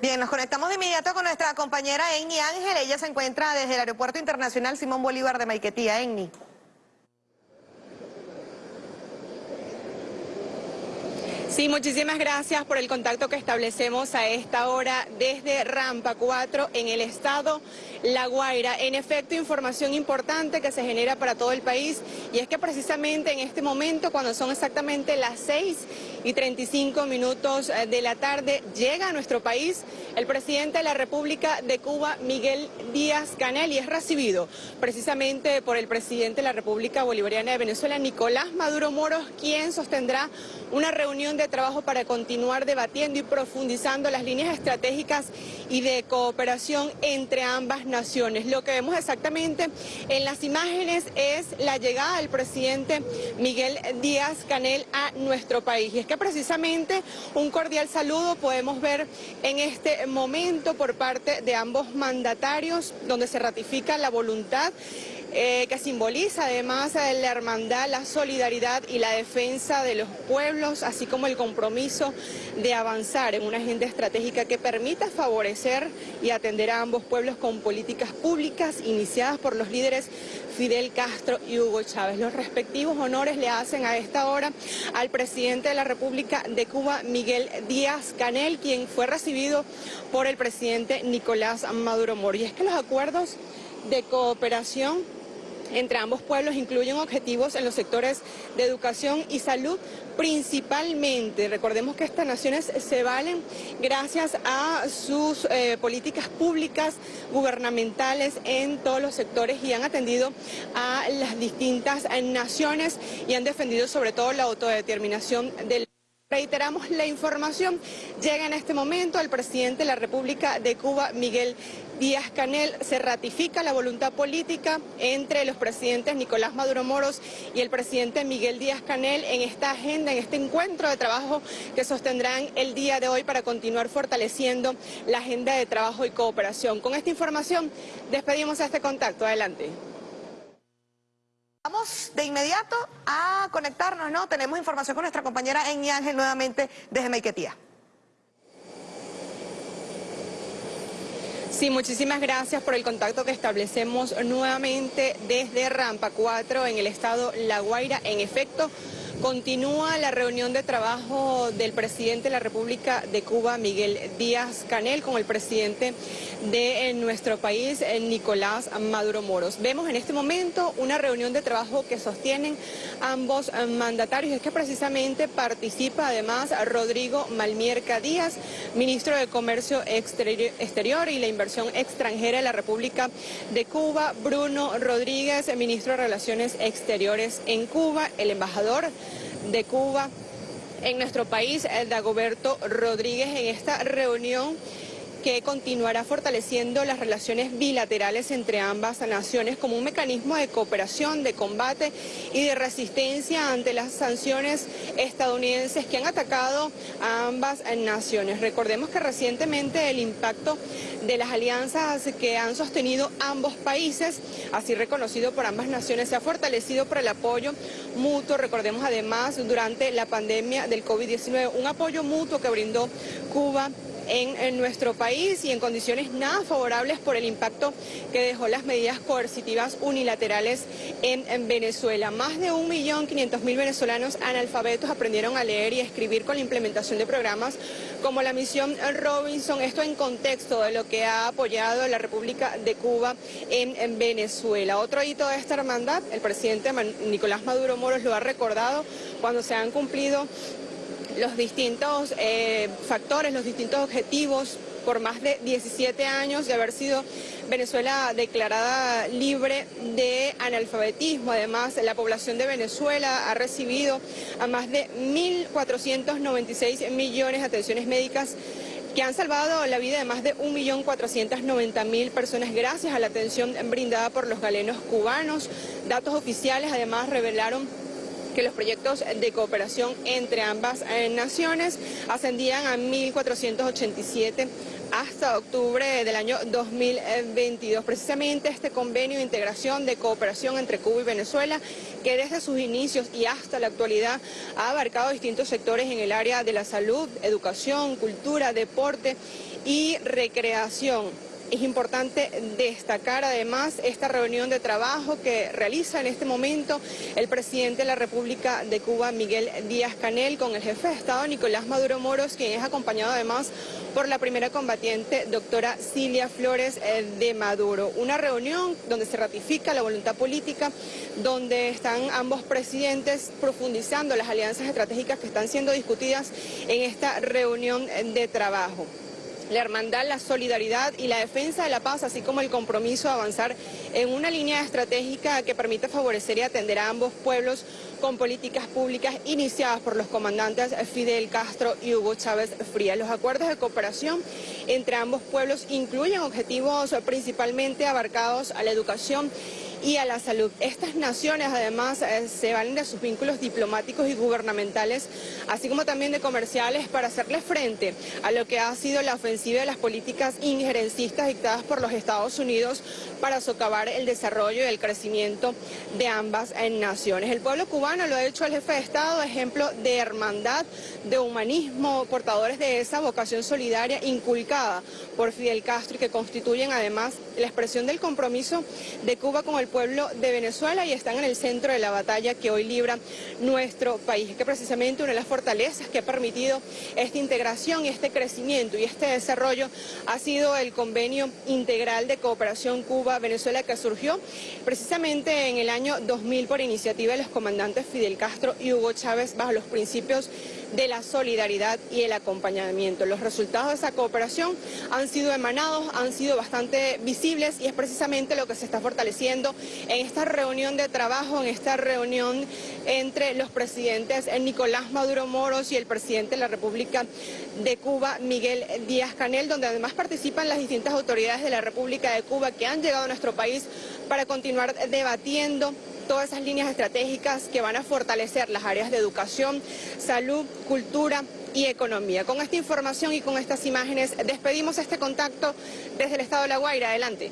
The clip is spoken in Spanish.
Bien, nos conectamos de inmediato con nuestra compañera Enni Ángel. Ella se encuentra desde el Aeropuerto Internacional Simón Bolívar de Maiquetía. Enni. Sí, muchísimas gracias por el contacto que establecemos a esta hora desde Rampa 4 en el estado La Guaira. En efecto, información importante que se genera para todo el país y es que precisamente en este momento, cuando son exactamente las 6 y 35 minutos eh, de la tarde, llega a nuestro país el presidente de la República de Cuba, Miguel Díaz Canel, y es recibido precisamente por el presidente de la República Bolivariana de Venezuela, Nicolás Maduro Moros, quien sostendrá una reunión de trabajo para continuar debatiendo y profundizando las líneas estratégicas y de cooperación entre ambas naciones. Lo que vemos exactamente en las imágenes es la llegada del presidente Miguel Díaz Canel a nuestro país. Que precisamente un cordial saludo podemos ver en este momento por parte de ambos mandatarios, donde se ratifica la voluntad eh, que simboliza además la hermandad, la solidaridad y la defensa de los pueblos, así como el compromiso de avanzar en una agenda estratégica que permita favorecer y atender a ambos pueblos con políticas públicas iniciadas por los líderes Fidel Castro y Hugo Chávez. Los respectivos honores le hacen a esta hora al presidente de la República de Cuba, Miguel Díaz Canel, quien fue recibido por el presidente Nicolás Maduro Moro. Y es que los acuerdos de cooperación entre ambos pueblos incluyen objetivos en los sectores de educación y salud principalmente. Recordemos que estas naciones se valen gracias a sus eh, políticas públicas gubernamentales en todos los sectores y han atendido a las distintas naciones y han defendido sobre todo la autodeterminación del Reiteramos la información. Llega en este momento el presidente de la República de Cuba, Miguel Díaz Canel. Se ratifica la voluntad política entre los presidentes Nicolás Maduro Moros y el presidente Miguel Díaz Canel en esta agenda, en este encuentro de trabajo que sostendrán el día de hoy para continuar fortaleciendo la agenda de trabajo y cooperación. Con esta información despedimos este contacto. Adelante. De inmediato a conectarnos, ¿no? Tenemos información con nuestra compañera Enni Ángel nuevamente desde Maiquetía. Sí, muchísimas gracias por el contacto que establecemos nuevamente desde Rampa 4 en el estado La Guaira. En efecto, Continúa la reunión de trabajo del presidente de la República de Cuba, Miguel Díaz Canel, con el presidente de eh, nuestro país, eh, Nicolás Maduro Moros. Vemos en este momento una reunión de trabajo que sostienen ambos eh, mandatarios. Es que precisamente participa además Rodrigo Malmierca Díaz, ministro de Comercio Exterior y la Inversión Extranjera de la República de Cuba, Bruno Rodríguez, ministro de Relaciones Exteriores en Cuba, el embajador de Cuba en nuestro país, Dagoberto Rodríguez, en esta reunión que continuará fortaleciendo las relaciones bilaterales entre ambas naciones como un mecanismo de cooperación, de combate y de resistencia ante las sanciones estadounidenses que han atacado a ambas naciones. Recordemos que recientemente el impacto de las alianzas que han sostenido ambos países, así reconocido por ambas naciones, se ha fortalecido por el apoyo mutuo. Recordemos además durante la pandemia del COVID-19 un apoyo mutuo que brindó Cuba en, nuestro país y en condiciones nada favorables por el impacto que dejó las medidas coercitivas unilaterales en, Venezuela. Más de 1.500.000 venezolanos analfabetos aprendieron a leer y escribir con la implementación de programas como la misión Robinson, esto en contexto de lo que ha apoyado la República de Cuba en, en Venezuela. Otro hito de esta hermandad, el presidente Nicolás Maduro Moros lo ha recordado cuando se han cumplido los distintos eh, factores, los distintos objetivos por más de 17 años de haber sido Venezuela declarada libre de analfabetismo. Además, la población de Venezuela ha recibido a más de 1.496 millones de atenciones médicas que han salvado la vida de más de 1.490.000 personas gracias a la atención brindada por los galenos cubanos. Datos oficiales además revelaron que los proyectos de cooperación entre ambas eh, naciones ascendían a 1.487 hasta octubre del año 2022. Precisamente este convenio de integración de cooperación entre Cuba y Venezuela, que desde sus inicios y hasta la actualidad ha abarcado distintos sectores en el área de la salud, educación, cultura, deporte y recreación. Es importante destacar además esta reunión de trabajo que realiza en este momento el presidente de la República de Cuba, Miguel Díaz Canel, con el jefe de Estado, Nicolás Maduro Moros, quien es acompañado además por la primera combatiente, doctora Cilia Flores eh, de Maduro. Una reunión donde se ratifica la voluntad política, donde están ambos presidentes profundizando las alianzas estratégicas que están siendo discutidas en esta reunión de trabajo la hermandad, la solidaridad y la defensa de la paz, así como el compromiso de avanzar en una línea estratégica que permita favorecer y atender a ambos pueblos con políticas públicas iniciadas por los comandantes Fidel Castro y Hugo Chávez Frías. Los acuerdos de cooperación entre ambos pueblos incluyen objetivos principalmente abarcados a la educación y a la salud. Estas naciones además eh, se valen de sus vínculos diplomáticos y gubernamentales, así como también de comerciales para hacerle frente a lo que ha sido la ofensiva de las políticas injerencistas dictadas por los Estados Unidos para socavar el desarrollo y el crecimiento de ambas eh, naciones. El pueblo cubano lo ha hecho el jefe de Estado, ejemplo de hermandad, de humanismo, portadores de esa vocación solidaria inculcada por Fidel Castro y que constituyen además la expresión del compromiso de Cuba con el pueblo de Venezuela y están en el centro de la batalla que hoy libra nuestro país, que precisamente una de las fortalezas que ha permitido esta integración y este crecimiento y este desarrollo ha sido el convenio integral de cooperación Cuba-Venezuela que surgió precisamente en el año 2000 por iniciativa de los comandantes Fidel Castro y Hugo Chávez bajo los principios de la solidaridad y el acompañamiento. Los resultados de esa cooperación han sido emanados, han sido bastante visibles y es precisamente lo que se está fortaleciendo en esta reunión de trabajo, en esta reunión entre los presidentes Nicolás Maduro Moros y el presidente de la República de Cuba, Miguel Díaz Canel, donde además participan las distintas autoridades de la República de Cuba que han llegado a nuestro país para continuar debatiendo todas esas líneas estratégicas que van a fortalecer las áreas de educación, salud, cultura y economía. Con esta información y con estas imágenes despedimos este contacto desde el Estado de La Guaira. Adelante.